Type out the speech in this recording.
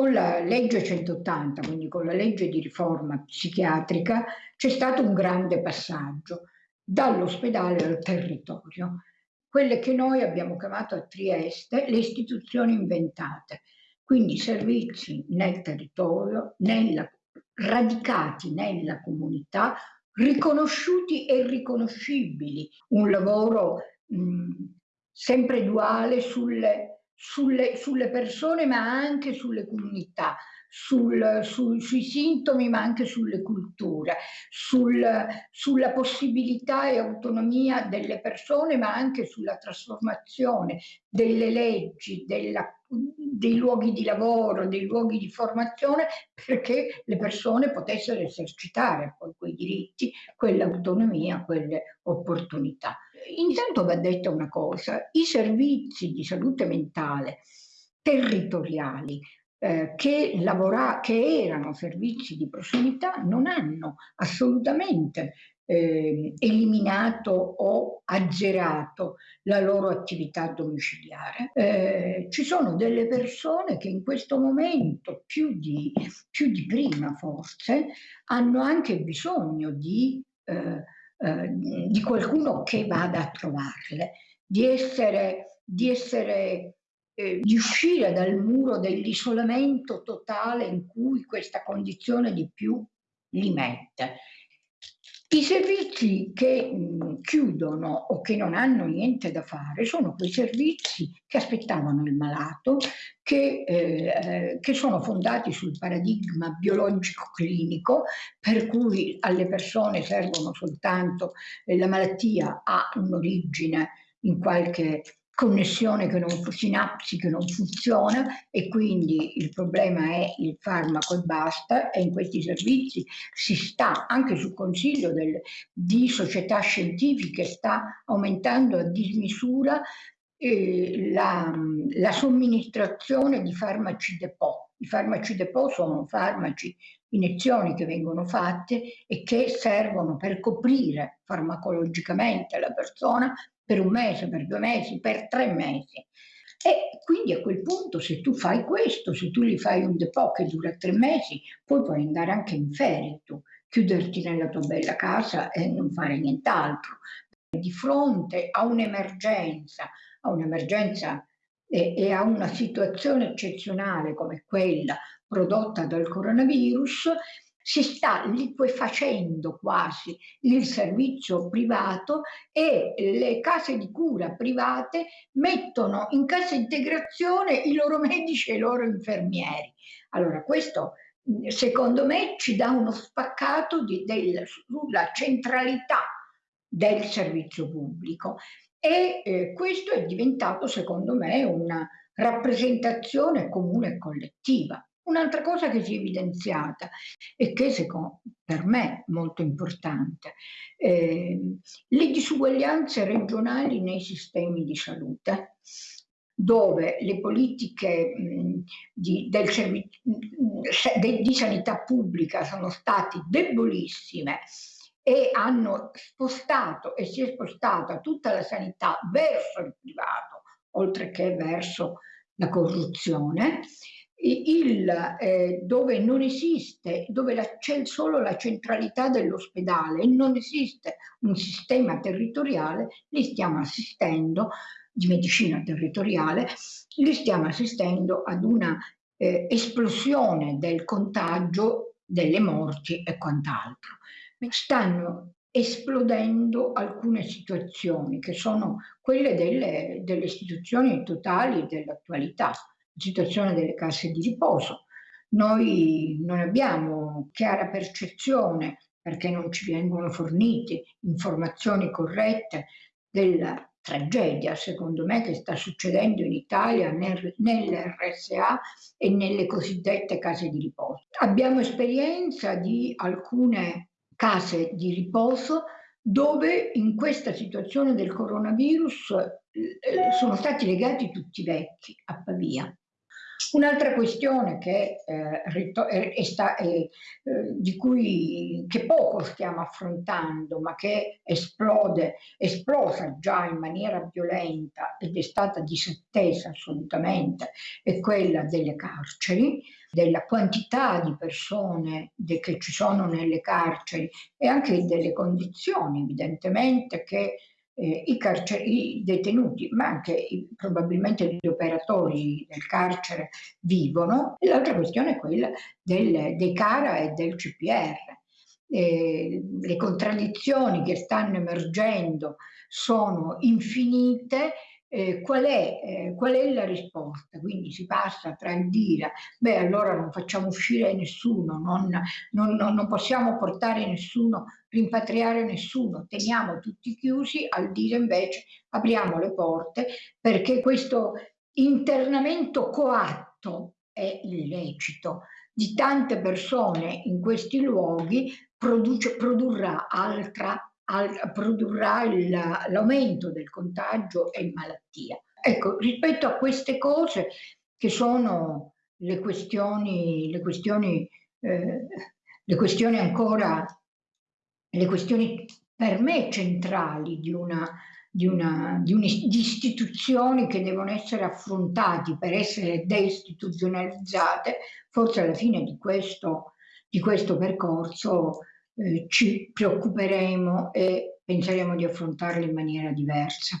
Con la legge 180, quindi con la legge di riforma psichiatrica, c'è stato un grande passaggio dall'ospedale al territorio, quelle che noi abbiamo chiamato a Trieste le istituzioni inventate, quindi servizi nel territorio, nella, radicati nella comunità, riconosciuti e riconoscibili, un lavoro mh, sempre duale sulle sulle, sulle persone ma anche sulle comunità, sul, sul, sui sintomi ma anche sulle culture, sul, sulla possibilità e autonomia delle persone ma anche sulla trasformazione delle leggi, della, dei luoghi di lavoro, dei luoghi di formazione perché le persone potessero esercitare poi quei diritti, quell'autonomia, quelle opportunità. Intanto va detta una cosa, i servizi di salute mentale territoriali eh, che, lavora, che erano servizi di prossimità non hanno assolutamente eh, eliminato o azzerato la loro attività domiciliare. Eh, ci sono delle persone che in questo momento, più di, più di prima forse, hanno anche bisogno di eh, eh, di qualcuno che vada a trovarle, di essere, di, essere eh, di uscire dal muro dell'isolamento totale in cui questa condizione di più li mette. I servizi che mh, chiudono o che non hanno niente da fare sono quei servizi che aspettavano il malato, che, eh, che sono fondati sul paradigma biologico-clinico, per cui alle persone servono soltanto eh, la malattia ha un'origine in qualche connessione che non, sinapsi che non funziona e quindi il problema è il farmaco e basta e in questi servizi si sta anche sul consiglio del, di società scientifiche sta aumentando a dismisura eh, la, la somministrazione di farmaci depot. I farmaci depot sono farmaci, iniezioni che vengono fatte e che servono per coprire farmacologicamente la persona per un mese, per due mesi, per tre mesi. E quindi a quel punto se tu fai questo, se tu gli fai un depot che dura tre mesi, poi puoi andare anche in ferie tu, chiuderti nella tua bella casa e non fare nient'altro. Di fronte a un'emergenza, a un'emergenza e, e a una situazione eccezionale come quella prodotta dal coronavirus, si sta liquefacendo quasi il servizio privato e le case di cura private mettono in cassa integrazione i loro medici e i loro infermieri. Allora questo secondo me ci dà uno spaccato di, del, sulla centralità del servizio pubblico e eh, questo è diventato secondo me una rappresentazione comune e collettiva. Un'altra cosa che si è evidenziata e che secondo, per me è molto importante, eh, le disuguaglianze regionali nei sistemi di salute dove le politiche mh, di, del, de, di sanità pubblica sono state debolissime e hanno spostato e si è spostata tutta la sanità verso il privato, oltre che verso la corruzione, il, eh, dove non esiste, dove c'è solo la centralità dell'ospedale e non esiste un sistema territoriale, li stiamo assistendo, di medicina territoriale, li stiamo assistendo ad una eh, esplosione del contagio, delle morti e quant'altro. Stanno esplodendo alcune situazioni che sono quelle delle, delle istituzioni totali dell'attualità situazione delle casse di riposo. Noi non abbiamo chiara percezione perché non ci vengono fornite informazioni corrette della tragedia, secondo me, che sta succedendo in Italia nel, nell'RSA e nelle cosiddette case di riposo. Abbiamo esperienza di alcune case di riposo dove in questa situazione del coronavirus eh, sono stati legati tutti vecchi a Pavia Un'altra questione che, eh, è sta, eh, di cui che poco stiamo affrontando, ma che esplode, esplosa già in maniera violenta ed è stata disattesa assolutamente, è quella delle carceri. della quantità di persone che ci sono nelle carceri e anche delle condizioni evidentemente che eh, i, i, detenuti, ma anche i, probabilmente gli operatori del carcere vivono. E l'altra questione è quella del, dei CARA e del CPR. Eh, le contraddizioni che stanno emergendo sono infinite eh, qual, è, eh, qual, è, la risposta? Quindi si passa tra il dire, beh allora non facciamo uscire nessuno, non, non, non, non possiamo portare nessuno, rimpatriare nessuno, teniamo tutti chiusi, al dire invece apriamo le porte perché questo internamento coatto è illecito di tante persone in questi luoghi produce, produrrà altra al, produrrà l'aumento del contagio e malattia. Ecco, rispetto a queste cose che sono le questioni, le questioni, eh, le questioni ancora, le questioni per me centrali di una, di, una, di, un, di istituzioni che devono essere affrontati per essere deistituzionalizzate, forse alla fine di questo, di questo percorso eh, ci preoccuperemo e penseremo di affrontarle in maniera diversa.